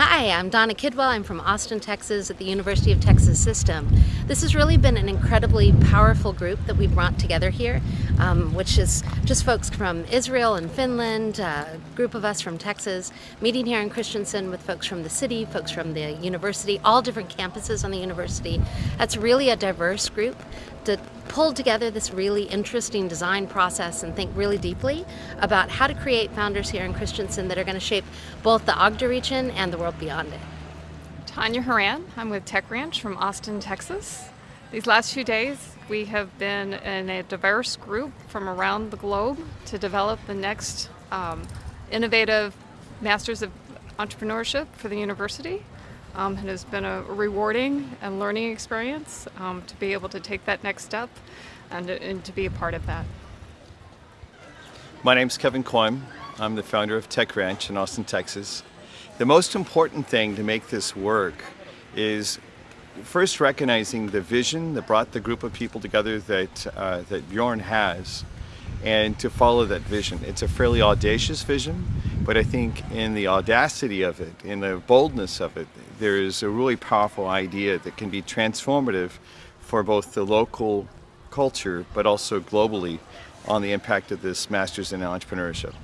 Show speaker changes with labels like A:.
A: Hi, I'm Donna Kidwell. I'm from Austin, Texas at the University of Texas System. This has really been an incredibly powerful group that we brought together here, um, which is just folks from Israel and Finland, a group of us from Texas, meeting here in Kristiansand with folks from the city, folks from the university, all different campuses on the university. That's really a diverse group to pull together this really interesting design process and think really deeply about how to create founders here in Kristiansand that are going to shape both the Agder region and the world beyond it.
B: Tanya Horan, I'm with Tech Ranch from Austin, Texas. These last few days we have been in a diverse group from around the globe to develop the next um, innovative Masters of Entrepreneurship for the university. Um, it has been a rewarding and learning experience um, to be able to take that next step and, and to be a part of that.
C: My name is Kevin Koym. I'm the founder of Tech Ranch in Austin, Texas. The most important thing to make this work is first recognizing the vision that brought the group of people together that, uh, that Bjorn has and to follow that vision. It's a fairly audacious vision, but I think in the audacity of it, in the boldness of it, there is a really powerful idea that can be transformative for both the local culture, but also globally on the impact of this Masters in Entrepreneurship.